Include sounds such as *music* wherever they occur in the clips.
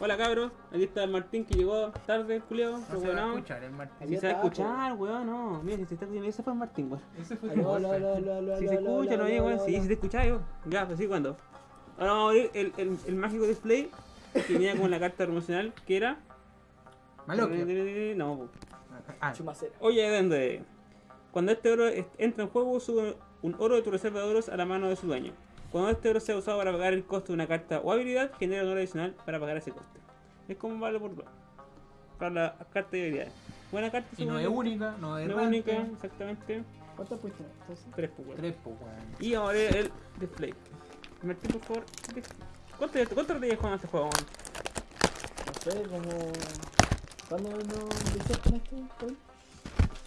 Hola cabros, aquí está el Martín que llegó tarde, Julio, No se va a escuchar el Martín. Si se va a está, escuchar, weón, no. Mira, si se está escuchando, ese fue el Martín, weón. Ese fue el aló, Si se escucha, no hay, weón. aló. si te escucha yo. Ya, pues sí, cuando. Ahora vamos a abrir el, el, el mágico display que venía con la carta promocional que era. Maloquio. No, po. Ah, Chumacera. Oye, ¿dónde? Cuando este oro entra en juego, sube un oro de tu reserva de oros a la mano de su dueño. Cuando este oro sea usado para pagar el costo de una carta o habilidad, genera un oro adicional para pagar ese coste. Es como un vale por dos. Para las cartas y habilidades. Buena carta, y no es única, no es No es única, exactamente. ¿Cuántas? Entonces, Tres, pues. Tres, pues. Y ahora el display. Martín, por favor. ¿Cuánto, cuánto te llevas jugando este juego? no sé, como. ¿Cuándo no empecé con esto? Hoy?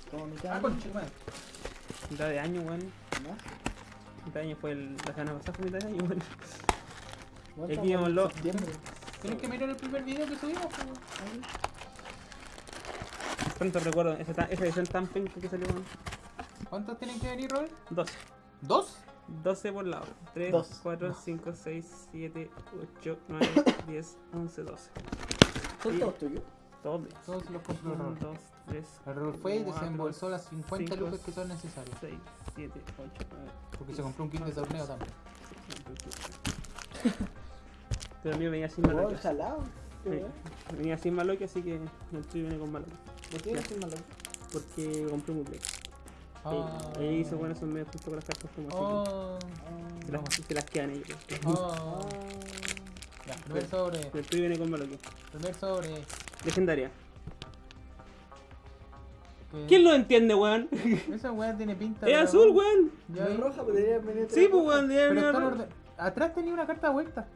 Como mitad Ah, de con año, chumán. Mitad de año, weón. ¿No? Mitad de año fue el, la semana pasada, fue mitad de año, weón. Bueno, Aquí llámalo. septiembre. Tienes que mirar el primer video que subimos, pues, weón. Tanto recuerdo, esa, ta- esa edición tan penca que salió, weón. ¿Cuántos tienen que venir, Robert? 12. ¿Dos? 12 por lado. 3, Dos. 4, 5, 6, 7, 8, 9, 10, 11, 12. ¿Son todos tuyos? Todos. Todos los compró 1, Robert. 2, 3, El Robert fue y desembolsó las 50 lucas que son necesarias. 6, 7, 8, 9, Porque se compró un kit de torneo también. *laughs* Pero el mío venía sin Oh, maloque. bueno. Venía sin maloque, así que el tuyo viene con maloque. ¿Por qué Ya. es malo? Porque compré un. Ah. Y ahí hizo bueno, son medio justo con las cartas como así. Oh. Ah, Se las, se las quedan ellos. Oh. ah. Ya, primer sobre. El tuyo viene con maloque. Primer sobre. Legendaria. ¿Qué? ¿Quién lo entiende, weón? *laughs* Esa weá tiene pinta Es de azul, weón. Ya No es roja, pero debería venir Sí, pues, weón. debe Pero venir. Atrás tenía una carta vuelta.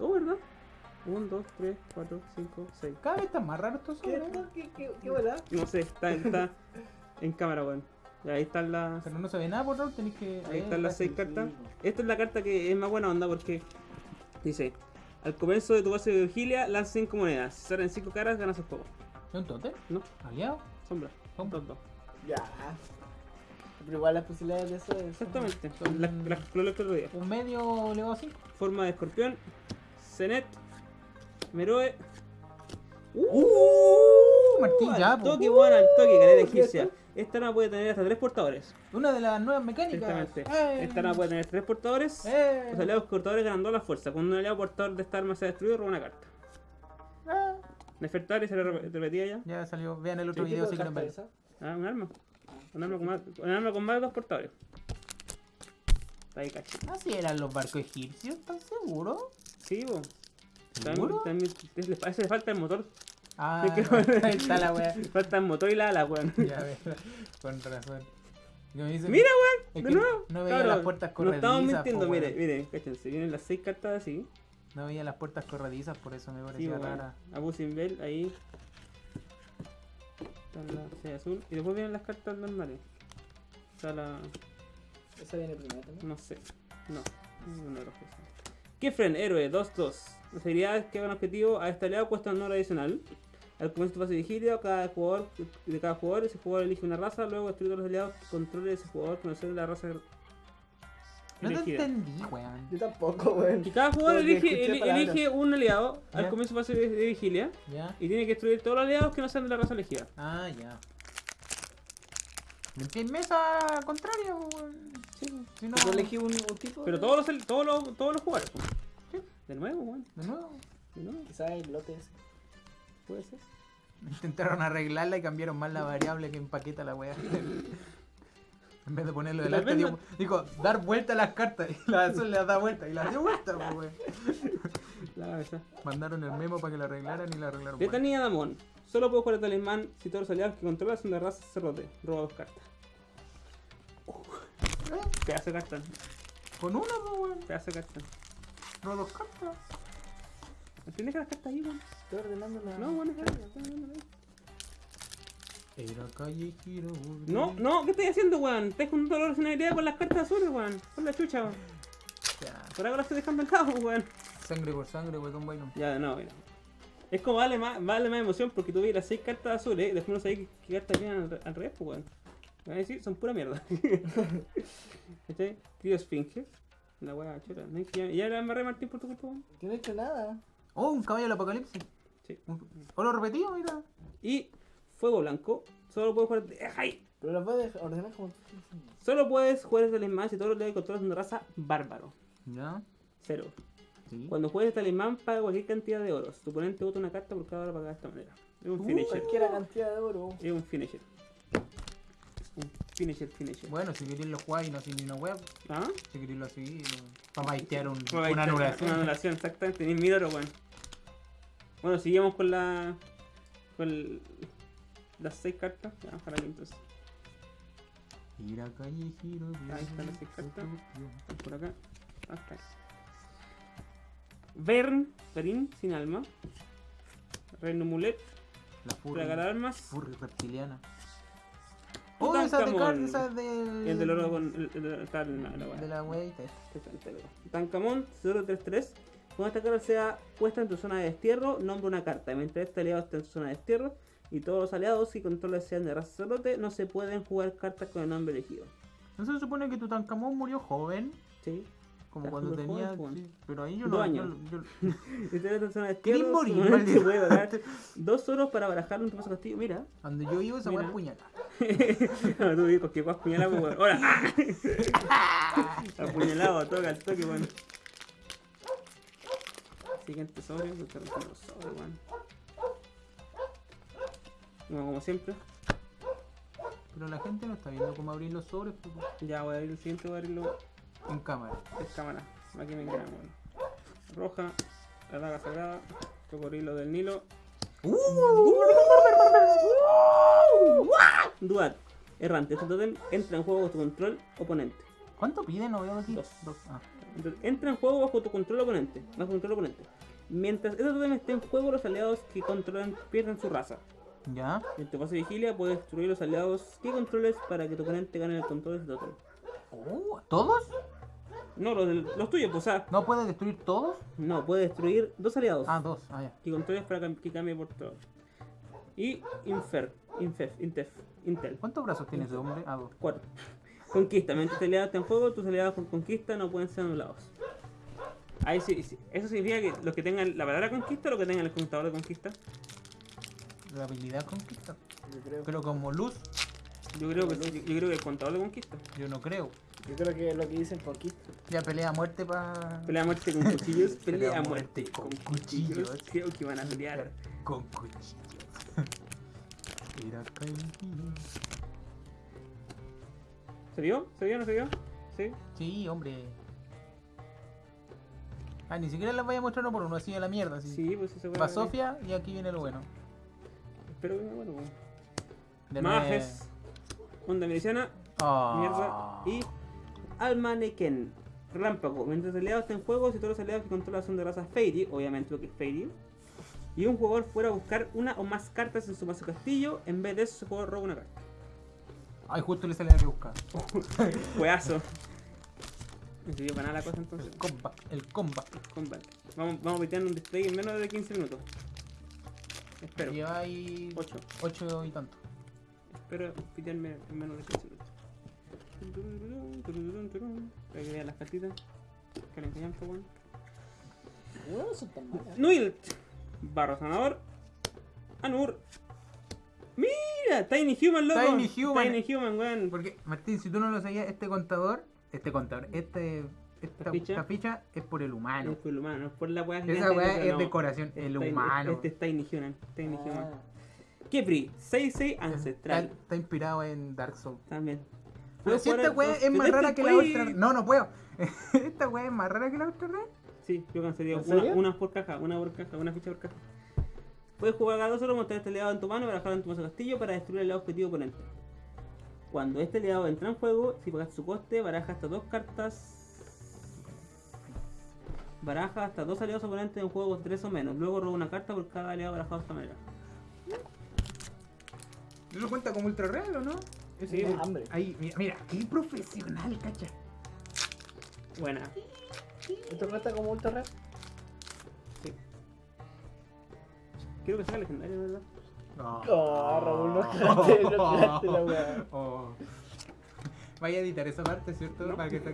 Oh, ¿verdad? 1, 2, 3, 4, 5, 6. Cada vez están más raros estos ¿Qué, sobres. ¿eh? qué, qué, qué bola? No sé, está, está en cámara, weón. Y ahí están las. Pero no se ve nada por favor, tenéis que. Ahí eh, están las seis sí, cartas. sí. Esta es la carta que es más buena onda porque dice: Al comienzo de tu base de vigilia, lanza 5 monedas. Si salen 5 caras, ganas el juego. ¿Es un tote? No, ¿Aliado? sombra. Sombra. Dos, dos. Ya. Pero igual las posibilidades de eso es. Exactamente. Son- Las las que lo otro día. Un medio elevado a 5. Forma de escorpión. Zenet. Meroe. Uh, Martín, ya, al toque, weón, al toque, Uh, ¿qué egipcia. Es Esta arma puede tener hasta 3 portadores. Una de las nuevas mecánicas. Exactamente. ¡Eh! Esta arma puede tener 3 portadores. ¡Eh! Los aliados portadores ganan 2 la fuerza. Cuando un aliado portador de esta arma sea destruido, roba una carta. Ah. Nefertari se rep- repetía ya. Ya salió. Vean el otro ¿Qué video si quieren ver. Ah, un arma. Un arma con más, un arma con más de dos portadores. Está ahí cacho. Así eran los barcos egipcios, ¿estás seguro? Sí, bo. ¿Seguro? También, también, a ese le falta el motor. Ah, Es que- ahí está la wea. Le *laughs* falta el motor y la ala, weón. Ya, ve, *laughs* con razón. Dicen- Mira, es weón, de nuevo. No veía Cabros, las puertas No corredizas. estamos po, mintiendo, mire, mire, cáchense. Vienen las seis cartas así. No veía las puertas corredizas, por eso me Sí, parecía weón. rara. Abu Simbel, ahí. Está la C azul. Y después vienen las cartas normales. Está la. Esa viene primero también. No sé. No. No rojo. Kefren, héroe, 2-2. Las habilidades que hagan objetivo a este aliado cuestan un oro adicional. Al comienzo de tu fase de vigilia, cada jugador de cada jugador, ese jugador elige una raza, luego destruye todos los aliados que controle ese jugador conocer la raza No te entendí, weón. Yo tampoco, weón. Y cada jugador elige, elige un aliado al comienzo de fase de, de vigilia Ya. y tiene que destruir todos los aliados que no sean de la raza elegida. Ah, ya. En mesa contraria, weón. Sí, Si no, Yo elegí un, un tipo. Pero de- todos los, todos los, todos los jugadores. pues. Sí. De nuevo, weón. De nuevo. De nuevo, Quizás el lote ese. Puede ser. Intentaron arreglarla y cambiaron más la variable que empaqueta la weá. *laughs* En vez de ponerlo las delante, digo, dar vuelta a las cartas. Y *laughs* la azul le da vuelta. Y la dio vuelta, pues. *laughs* La. Mandaron el memo para que la arreglaran y la arreglaron. De mal. Tania Damón. Solo puedo jugar el talismán si todos los aliados que controlas son de raza cerrote. Roba dos cartas. ¿Eh? Pedazo de carta. Con una, pues, weón. Pedazo de carta. No dos cartas. ¿Tienes que las cartas ahí, weón? Estoy ordenando la. No, weón, déjala, déjala, déjala. Era callejero. No, no, ¿qué estás haciendo, weón? Estás con dolor sin habilidad con las cartas azules, weón. Con la chucha, weón. Ya. Por ahora estoy dejando el cabo, weón. Sangre por sangre, weón, Byron. Ya, no, mira. Es como vale más, vale más emoción porque tú ves las seis cartas azules y después no sabes qué, qué cartas vienen al, al revés, pues, weón. Me van a decir, son pura mierda. *laughs* ¿Cachai? Tío Esfinge. La wea chora. ¿no? Ya, ya la amarré Martín por tu culpa, weón. Yo no he hecho nada. Oh, un caballo del apocalipsis. Sí. Un- Oro repetido, mira. Y Fuego Blanco. Solo puedes jugar. ¡Ay! Pero las puedes ordenar como tú. Solo puedes jugar este talismán si todos los que controlas son de raza bárbaro. Ya. Cero. Sí. Cuando juegues este talismán, paga cualquier cantidad de oros. Tu oponente vota una carta por cada hora pagada de esta manera. Es un Uh, finisher. Cualquier cantidad de oro. Es un finisher. Finisher, finisher. Bueno, si queréis lo jugáis y no sin ni una web, ¿Ah? si queréis lo para baitear un, Bueno, ahí una anulación. Una anulación, exactamente. Ni mil oro, weón. Bueno, seguimos con la. con el- las seis cartas. Ya, ojalá que entonces. Ir a Ahí están las seis cartas. Están por acá. Acá. Vern, Verin, sin alma. Reino Mulet, La furry, Plagar Armas. furry reptiliana. Oh, esa de Card, esa es del... El del oro con. El, el, el, la- weá. De la weita. Tancamón 033. Cuando esta carta sea puesta en tu zona de destierro, nombra una carta. Mientras este aliado esté en su zona de destierro y todos los aliados y controles sean de raza celote, no se pueden jugar cartas con el nombre elegido. ¿No se supone que Tutankamón murió joven? ¿Sí? Como Está cuando tenía... joven, joven. sí, pero ahí yo Dos no... años. Yo, yo- *laughs* Si te en zona de ¿Querís destierro, morir, *laughs* tu dos oros para barajarlo en tu paso castillo. Mira. Cuando yo iba esa puñalada. *laughs* no, tú dices que vas puñalado, pues, weón. ¡Hola! *laughs* Apuñalado, toca el toque, weón. Siguiente sobre, rompiendo los sobres, weón. Bueno, como siempre. Pero la gente no está viendo cómo abrir los sobres pues, Ya voy a abrir el siguiente, voy a abrirlo en cámara. en cámara. Aquí me queda, weón. Roja, la daga sagrada, cocodrilo del Nilo. Duat, errante. Este totem entra en juego bajo tu control oponente. ¿Cuánto pide? No veo aquí. Dos. Ah. Entonces, entra en juego bajo tu control oponente. Bajo control oponente. Mientras este totem esté en juego, los aliados que controlan pierden su raza. ¿Ya? En tu fase de vigilia puedes destruir los aliados que controles para que tu oponente gane el control de ese totem. Oh, ¿Todos? No, los, los tuyos, pues, o sea, ¿No puede destruir todos? no, puedes destruir dos aliados Ah, dos. Ah, ya. que controles para cam- que cambie por todo. Y Infer, Infef, Intef, Intel. ¿Cuántos brazos tiene ese hombre? Ah, dos. 4. Conquista. Mientras tu aliado está en juego, tus aliados con conquista no pueden ser anulados. Ahí sí, sí. Eso significa que los que tengan la palabra conquista o los que tengan el contador de conquista. La habilidad conquista. Yo creo. Pero como luz, Yo creo que sí, yo creo que el contador de conquista. yo no creo. Yo creo que es lo que dicen conquista. Ya pelea a muerte para. Pelea a muerte con cuchillos, *laughs* pelea Pelea a muerte con con cuchillos. cuchillos. Creo que van a pelear. Con cuchillos. *laughs* Caído. ¿Se vio? ¿Se vio? ¿No se vio? Sí. Sí, hombre. Ah, ni siquiera las voy a mostrar uno por uno, así de la mierda. Así. Sí, pues eso Va Sofía y aquí viene lo bueno. Espero que me bueno. De Majes. Onda miliciana. Ah. Mierda. Y Almaneken. Relámpago. Mientras el aliado está en juego, si todos los aliados que controla son de raza Fairy, obviamente lo que es Fairy, y un jugador fuera a buscar una o más cartas en su mazo castillo, en vez de eso, su jugador roba una carta. Ay, justo le sale la que buscar. *laughs* Juegazo. No sirvió para nada la cosa entonces. El combat. El combat. Combat. Vamos, vamos piteando un display en menos de 15 minutos. Espero. Lleva ahí 8. 8 y tanto. Espero pitearme en menos de 15 minutos. Para que vean las cartitas. Que le engañan, pues, weón. No, no son tan malas. Nuilt. Barro sanador. Anur. Mira, Tiny Human, loco. Tiny Human. Tiny Human, weón. Porque, Martín, si tú no lo sabías, este contador, este contador, este, esta, ficha? esta ficha es por el No humano. es por el humano, no es por la weá. Esa weá es no. decoración, el humano. Este es Tiny Human. Tiny Human. Ah, Kepri, 6-6 Está, ancestral. está inspirado en Dark Souls. También. Pero si jugar *laughs* esta weá es más rara que la otra. No, no puedo. esta weá es más rara que la otra red. Sí, yo cansaría ¿En una, una por caja, una por caja, una ficha por caja. Puedes jugar a dos solo, mostrar este aliado en tu mano y barajarlo en tu mazo castillo para destruir el objetivo oponente. Cuando este aliado entra en juego, si pagas su coste, baraja hasta dos cartas. Baraja hasta dos aliados oponentes en juego con tres o menos. Luego roba una carta por cada aliado barajado de esta manera. ¿Eso cuenta como ultra real o no? Sí, hambre. Ahí, mira, mira, qué profesional, cacha. buena. ¿Esto cuenta como ultra red? Sí. Quiero que sea legendario, ¿verdad? Oh, Raúl, no *laughs* cagaste, no cagaste la weá. Oh. Vaya a editar esa parte, ¿cierto? No. Para que te...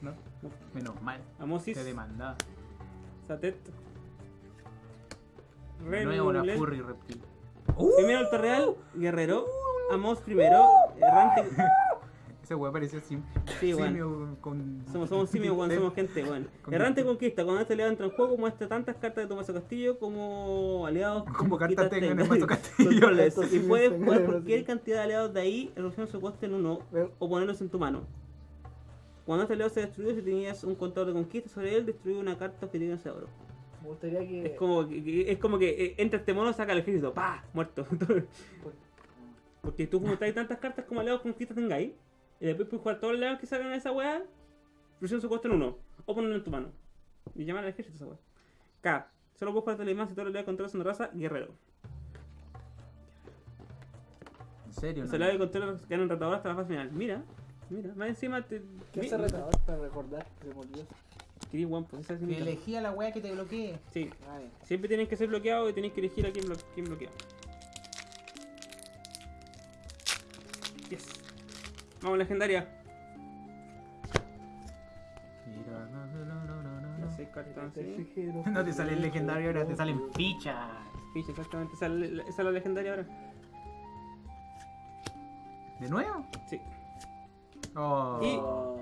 no. No. Menos mal. Amosis, Te demandaba. Satet, No es una furry reptil. Primero Alto Real, Guerrero, Amos primero, Errante. *laughs* Ese weón parecía sim Sí, bueno. simio con. Somos, somos simios, weón, somos gente, weón. *laughs* Con- Errante Conquista, cuando este aliado entra en juego, muestra tantas cartas de Tomaso Castillo como aliados *laughs* Como cartas tengan en. Mazo Castillo. Simios puedes jugar cualquier cantidad de aliados de ahí, reduciendo su coste en uno o ponerlos en tu mano. Cuando este aliado se destruyó, si tenías un contador de conquista sobre él, destruye una carta objetivo en ese oro. Me gustaría que. Es como que, que- es como que eh, entra este mono, saca el ejército, ¡pa! Muerto. Porque tú juntáis tantas cartas como aliados conquistas tengáis, y después puedes jugar todos los aliados que salgan de esa weá, reduciendo su coste en uno, o ponerlo en tu mano. Y llamar al ejército esa weá. K. Solo puedes jugar talismán si todos los aliados controlas una raza, guerrero. En serio, Los no. aliados que controlan ganan retador hasta la fase final. Mira, mira, más encima te. ¿Qué hace retador para recordar? Se me olvidó. Weón, pues esa es mi- Que elegí a la weá que te bloquee. Sí, Ah, siempre tienen que ser bloqueados y tenéis que elegir a quién, blo- quién bloquea. Yes. Vamos, legendaria. Cartas, sí. No te sale el legendario, ahora te salen fichas. Ficha, exactamente. Esa, es la- esa es la legendaria ahora. ¿De nuevo? Sí. Oh. Y- Oh,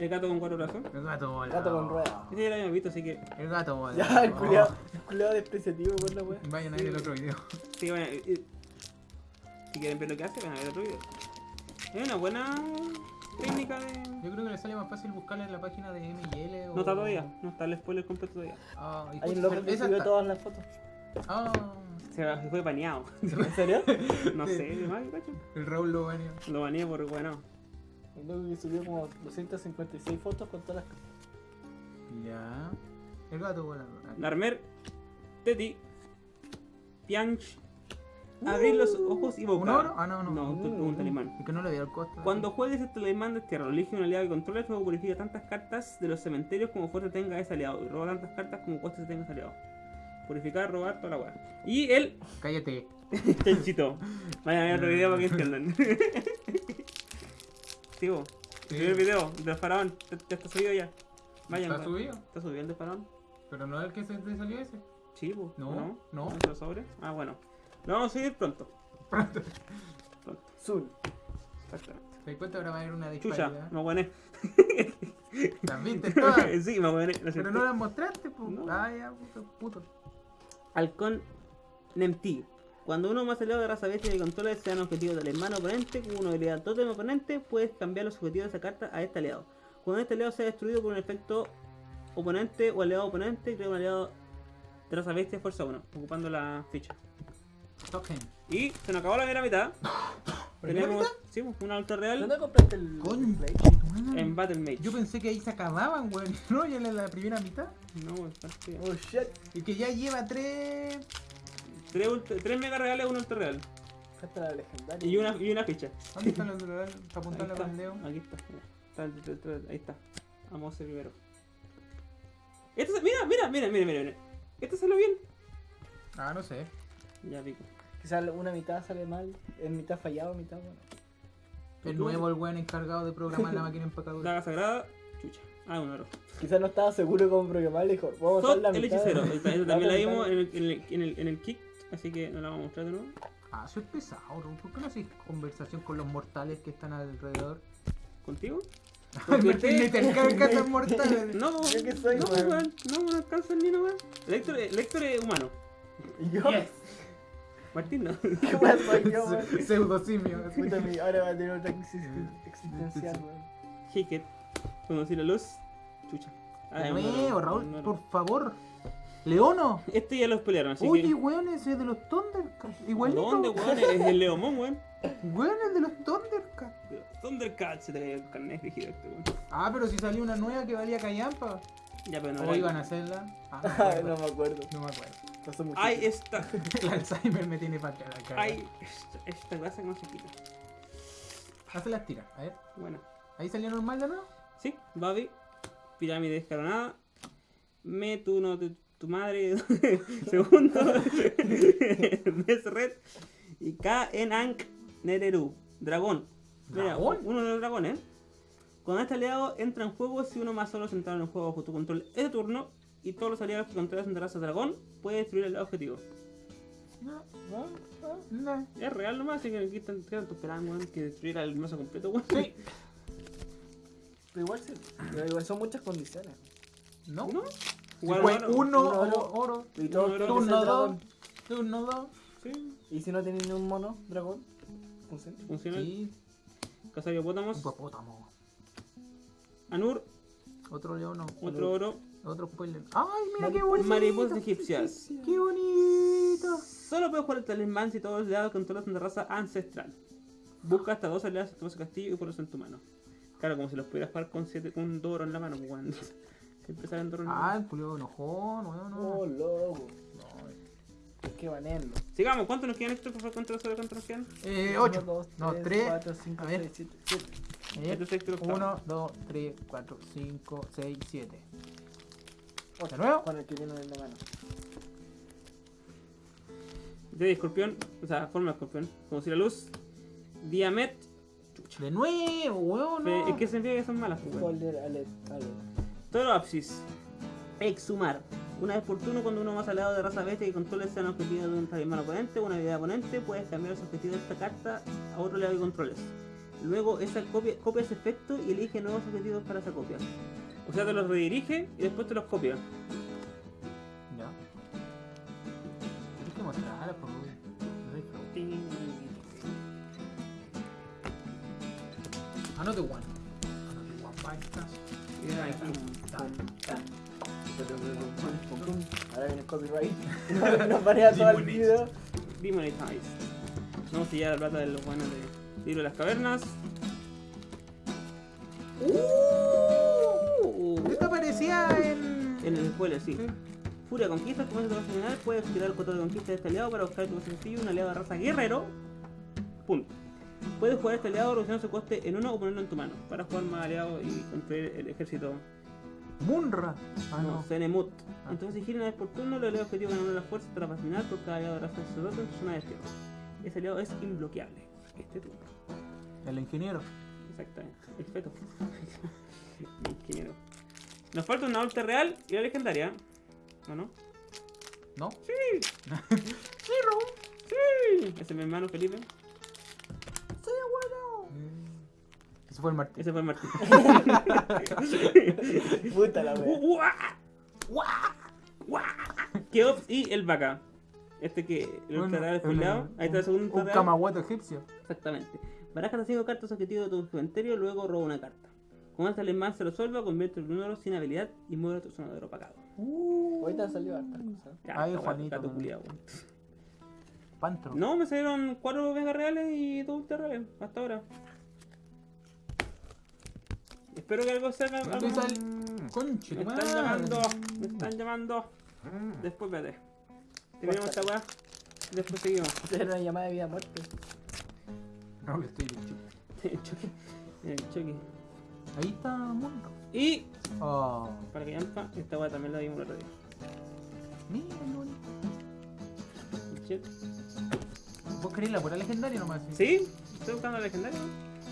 El gato con cuatro brazos. El gato volado. Gato con rueda. Este ya lo habíamos visto, así que. El gato volado. Ya, el culiado. El culiado despreciativo con la wea. Oh. Vayan a ver el otro video. Sí, bueno. Si quieren ver lo que hace, van a ver otro video. Es una buena técnica de. Yo creo que le sale más fácil buscarla en la página de ML o... No está todavía, no está el spoiler completo todavía. Ah, y Hay un loco que subió está- todas las fotos. Ah, Se, fue baneado. *laughs* ¿En serio? No sé, de más, cacho. el Raúl lo baneó. Lo baneé por bueno. Un loco que subió como 256 fotos con todas las. Ya. El gato volado. Ah, Narmer, Teti, Pianch, abrir los ojos y ¿Un boca. oro? Ah, no, no. No, un, un talismán. Es que no le dio el costo. Cuando juegues este talismán de tierra, elige un aliado que controles, luego purifica tantas cartas de los cementerios como fuerza tenga ese aliado. Y roba tantas cartas como coste tenga ese aliado. Purificar, robar, toda la weá. Y el Cállate. *laughs* chanchito. Vayan a ver otro video para que entiendan. Vos. *laughs* Sí. El video del faraón. Ya ya está subido ya. Vayan. ¿Está subido? ¿Está subido el de faraón? Pero no es el que se te salió ese. Sí, vos. No, ¿o no. ¿No lo sobre? Ah, bueno. Lo vamos a subir pronto. Pronto. Pronto. Zul. Exactamente. ¿Te das cuenta? Ahora va a haber una Chucha, disparidad. me aguané. Las viste todas. *laughs* sí, me aguané. lo Pero no las mostraste, pues. No. Ah, ya, puto. puto. Halcón Nemti. Cuando uno más aliado de raza bestia que controla sean objetivos del hermano oponente, con una habilidad totem oponente, puedes cambiar los objetivos de esa carta a este aliado. Cuando este aliado sea destruido por un efecto oponente o aliado oponente, crea un aliado de raza bestia fuerza 1, ocupando la ficha. Token. Y se nos acabó la primera mitad. *laughs* ¿Primera Tenemos sí, una ultra real ¿Dónde compraste el Con. Play? en Battle Mage. Yo pensé que ahí se acababan, weón. *laughs* No, ya en la primera mitad. No, está así. Oh shit. Y que ya lleva tres. tres, ultra- tres mega reales, una ultra real. Esta la legendaria. Y una, y una ficha. ¿Dónde están los dólares? Para Ahí apuntarle está, con el dedo. Aquí está. Está el- el- el- Ahí está. Vamos a primero. Esto se- mira, mira, mira, mira, mira. Esto salió bien. Ah, no sé. Ya pico. Quizás una mitad sale mal, en mitad fallado, mitad bueno. El nuevo, el weón encargado de programar la *laughs* máquina empacadora. Daga sagrada, chucha. Ah, un oro. Quizás no estaba seguro cómo programar, dijo, vamos a la el hechicero. *laughs* También la vimos en el, en, el, en, el, en el kick, así que no la vamos a mostrar de nuevo. Ah, soy pesado, ¿no? ¿Por qué no haces conversación con los mortales que están alrededor? ¿Contigo? *laughs* Porque te- te cargas mortales. No, Yo que soy, no, weón. No, no alcanza ni no, weón. Héctor es humano. Y yo, Martín no. *laughs* ¿qué más soy yo, weón? Pseudo simio. Ahora va a tener otra crisis existencial, weón. Hicket. Conocí la luz. Chucha. Ah, De Raúl, un oro. por favor. Leono. Este ya los pelearon, así Oye, que. weón, ese es de los Thundercats. Igualito. ¿Dónde, weón? Es el Leomón, weón. *laughs* Weón, es de los Thundercats. Thundercats se te cayó el carnet rígido este, weón. Ah, pero si salió una nueva que valía callampa. Ya, pero no ¿O era- iban a hacerla? *laughs* Ah, no me acuerdo. no me acuerdo. No me acuerdo. Pasó mucho. Ay, tiempo. esta. *laughs* El Alzheimer me tiene para la cara. Ay, esta, esta cosa que no se quita. Hace las tiras, a ver. Bueno. Ahí salió normal de nuevo. Sí, Babi. Pirámide escalonada. Me tu no tu, tu madre. *laughs* Segundo. Mesret. Y K en Ankh Nereru. Dragón. Mira, ¿Dragón? uno de los dragones. Cuando este aliado entra en juego, si uno más solo centrado en el juego bajo tu control ese turno, y todos los aliados que controlas de raza dragón, puede destruir el objetivo. No, ¿No? ¿No? no. Es real nomás, así que aquí están ¿qué tanto esperando, weón, que destruyera el mazo completo, weón. Sí. *laughs* Pero igual, sí, pero igual son muchas condiciones. No. Uno, Uno oro, oro. oro. Y Uno, que Turno dos. dragón. Turno dos. Sí, Y si no tienen ni un mono, dragón, funciona. funciona. Sí. Casa de hipopótamos. Hipopótamo. Anur. Otro león. Otro oro. Otro spoiler. ¡Ay, mira qué bonito! Mariposas egipcias. ¡Qué bonito! Solo puedes jugar el talismán si todos los dados controlas una raza ancestral. Busca hasta dos aliados en tu castillo y ponlos en tu mano. Claro, como si los pudieras jugar con, siete, un doro en la mano, weón. *laughs* Siempre salen doros en la mano. Ah, el pulido enojón, no, no. Oh, loco. Que banearlo. Sigamos, ¿cuántos nos quedan estos? ¿Cuántos nos quedan? Eh, 8. No, 3. 4, 5, 6, 7, 7. 1, 2, 3, 4, 5, 6, 7. Ocho, ¿De nuevo? Con el que tiene en la mano. De escorpión, o sea, forma de escorpión. Como si la luz. Diamet. De nuevo, weón. No. ¿Qué significa que son malas, weón? Folder, alert, alert. Toroapsis. Exhumar. Una vez por turno, cuando uno más aliado de raza bestia que controle sea un objetivo de un talismán oponente o una habilidad oponente, puedes cambiar los objetivos de esta carta a otro aliado que controles. Luego, esa copia, copia ese efecto y elige nuevos objetivos para esa copia. O sea, te los redirige y después te los copia. Ya. Tienes que mostrar, por favor. Anote one. Anote one, podcast. Y ahí está. Ahora viene el copyright. *laughs* Nos banea todo el video. Demonetized. Vamos a sellar la plata de los buenos de Libro de las Cavernas. Uh, Esta aparecía en. En el spoiler, sí. Furia conquista, como es de final, puedes tirar el control de conquista de este aliado para buscar tu castillo un aliado de raza guerrero. Punto. Puedes jugar a este aliado reduciendo su coste en uno o ponerlo en tu mano para jugar más aliados y construir el ejército. Munra. Ah, no, no. Zenemut. Ah. Entonces, si gira una vez por turno, los aliados objetivo ganan una fuerza tras fascinar por cada aliado de raza sacerdote en su zona de destino. Ese aliado es imbloqueable. Este turno. El ingeniero. Exactamente. El feto. *laughs* El ingeniero. Nos falta una alta real y la legendaria. ¿O no? ¿No? Sí. *laughs* Sí, Raúl. Sí. Ese es mi hermano Felipe. Sí, bueno. Ese fue el Martín. Ese fue el Martín. *laughs* Puta la wea. ¡Guau! ¡Guau! ¡Guau! Keops y el vaca. Este que el ultra real spoileado. Ahí está el segundo Un egipcio. Exactamente. Baraja las 5 cartas objetivos de tu cementerio, luego roba una carta. Cuando este alemán se resuelva, convierte el número sin habilidad y mueve tu zona de opacado. Ahorita han salido hartas cosas. Ya, Ay, Juanito, gato culiao. Pantro. No, me salieron 4 mega reales y 2 ultra reales hasta ahora. Espero que algo salga. ¿Dónde algo- Conche, Me están llamando, me están llamando. Después vete. Terminamos esta weá. Después seguimos. *laughs* Era una llamada de vida muerte. No, que estoy. En el choque. *laughs* En el choque. Ahí está Munra. Y Oh. para que yampa, esta weá también la dimos el otro día. Mira. Shit. ¿Vos querés la pura legendaria nomás? Sí, estoy buscando la legendaria.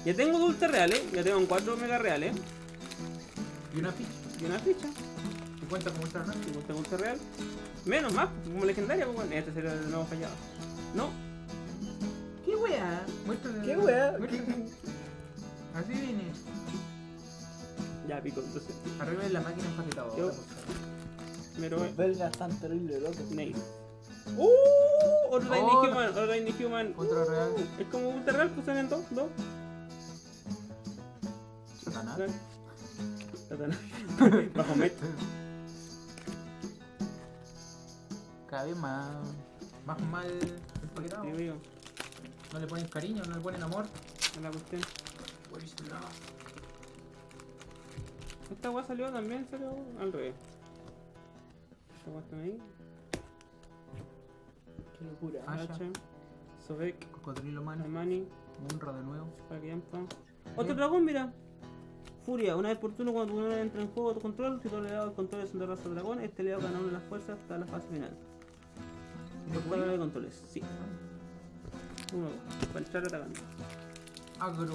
Ya tengo dos ultra reales, ya tengo 4 mega reales Y una ficha. y una ficha. ¿Te cuenta cómo está la Y tengo ultra real. Menos más, como legendaria, pues bueno, este sería el nuevo fallado. No, ¿Qué wea? Muéstrale. ¿Qué wea? Muéstrale. *laughs* Así viene. ya pico, entonces. Arriba de la máquina empaquetada. Yo- Me robé. Los belgas están terrible locos. Nice. ¡Uh! Otro Tiny Oh. Human, otro Tiny Human. Real. Uh, Es como ultra real, pues salen dos, dos. Satanás. Satanás. *laughs* *laughs* Bajo met. Cada vez más. Más mal empaquetado. No le ponen cariño, no le ponen amor. es la cuestión. Esta weá salió también, salió al revés. Esta weá está ahí. Qué locura. Ah, ya. Hacha, Sobek, Cocodrilo man. Armani, Munra de nuevo. Otro dragón, mira. Furia, una vez por turno cuando tu entra en juego a tu control, si tu aliado de control son de raza dragón, este aliado gana una de las fuerzas hasta la fase final. ¿De cada de controles, sí. Uno, para entrar atacando. agro.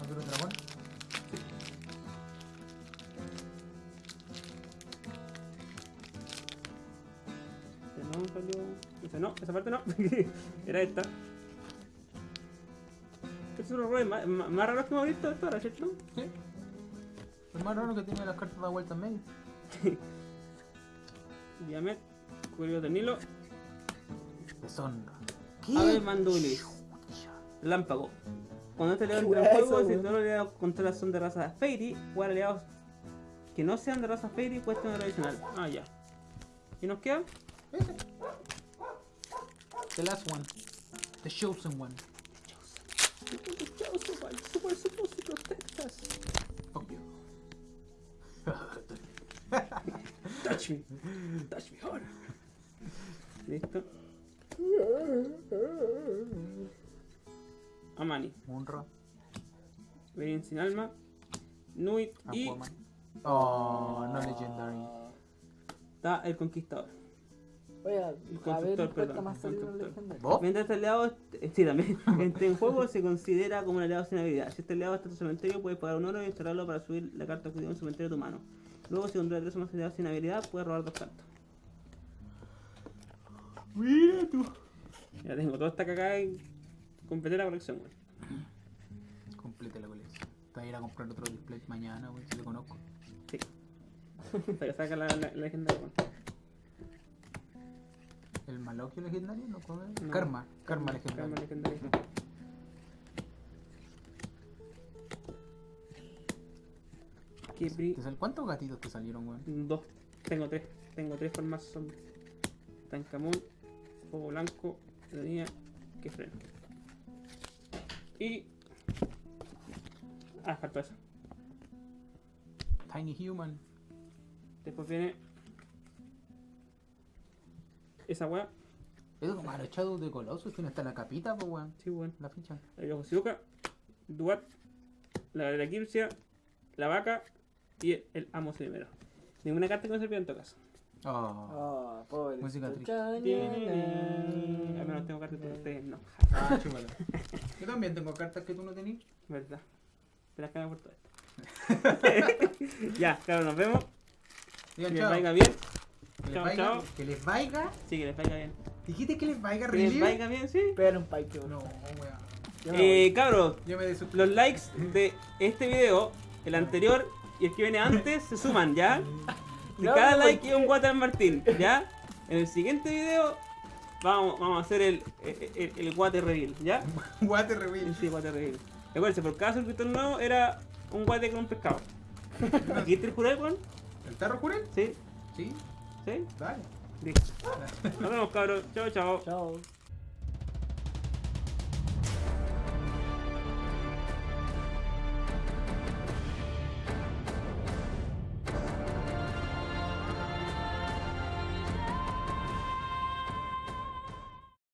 agro dragón. Este no salió. Esa no, esa parte no. *laughs* Era esta. Estos son los roles más, más- más raros que hemos visto hasta ahora, ¿cierto? Sí. Es más raro que tiene las cartas de vuelta en medio. *laughs* Diamet, Cuello del Nilo, Deshonra. Ave Mandulis, Lámpago. Cuando este aliado entra en ¿Qué juego, si todos los aliados contra son de raza Fairy, jugar aliados que no sean de raza Fairy cuesta un adicional. Ah, ya. ¿Y nos queda? Ese. The last one. The chosen one. Super supposed to protect us. Fuck you. Touch me. Touch me hard. Listo. Amani. Munra. Ven sin alma. Nuit y Aquaman. Oh, no legendary. está el conquistador. Oiga, El a constructor, ver, perdón, más el. Mientras este aliado, est- sí, también, mientras *laughs* en juego se considera como un aliado sin habilidad. Si este aliado está en tu cementerio, puedes pagar un oro y instalarlo para subir la carta que en un cementerio de tu mano. Luego, si controla tres o más aliados sin habilidad, puedes robar dos cartas. Mira tú. Ya tengo toda esta cagada y completé la colección, güey. Complete la colección. Te voy a ir a comprar otro display mañana, wey, si te conozco. Sí. *laughs* Para que saca la, la, la legendaria, güey. ¿El Malokio legendario? ¿No? No. Karma. Karma legendario. Karma legendaria. Qué bri- ¿Te sal- ¿Cuántos gatitos te salieron, weón? Dos. Tengo tres. Tengo tres formas zombies. Tancamón, Fuego Blanco, Ironía, que freno. Y. Ah, faltó eso. Tiny Human. Después viene. Esa weá. Es como el echado de Colossus, que no está en la capita, pues, weón. Sí, bueno. La ficha. La Shiuka, Duat, la de la Kirsia, la vaca y el, el amo primero. Ninguna carta que me servía en todo caso. Oh. Pobre. Música triste. Al menos tengo cartas que ustedes no. Ah, chúpala. Yo también tengo cartas que tú no tenías. ¿Verdad? Te las cago por todo esto. *laughs* ya, claro, nos vemos. Que Digan les chao. vaya bien. Que les Chao, vaya. chao. Que les vaya. Sí, que les vaya bien. Dijiste que les vaya, Que les vaya bien, sí. Pégale un pike, No, weón. Eh, cabros, Yo me desuscribí. los likes de este video, el anterior y el que viene antes se suman, ¿ya? *laughs* De No, cada ¿por like es un Water Martín, ¿ya? En el siguiente video vamos, vamos a hacer el, el, el, el Water Reveal, ¿ya? *laughs* Water reveal. Sí, Water Reveal. Recuerden, por cada suscriptor nuevo era un guate con un pescado. ¿Aquí te juráis, weón? ¿El tarro jurel? Sí, Sí. sí. Dale. Listo. Nos vemos, cabros. Chao, chao. Chao.